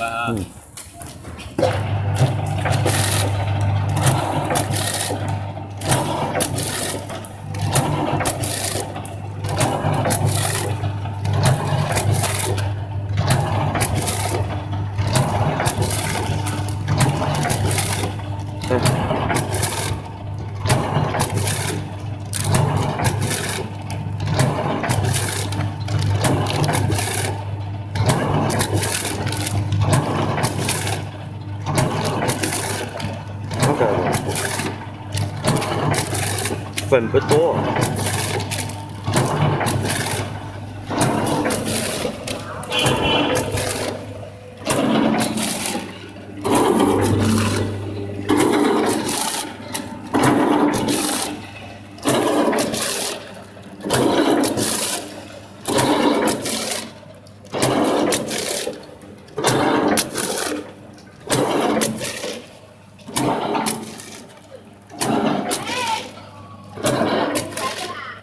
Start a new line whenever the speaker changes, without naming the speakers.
Bang. Hmm. 粉不多。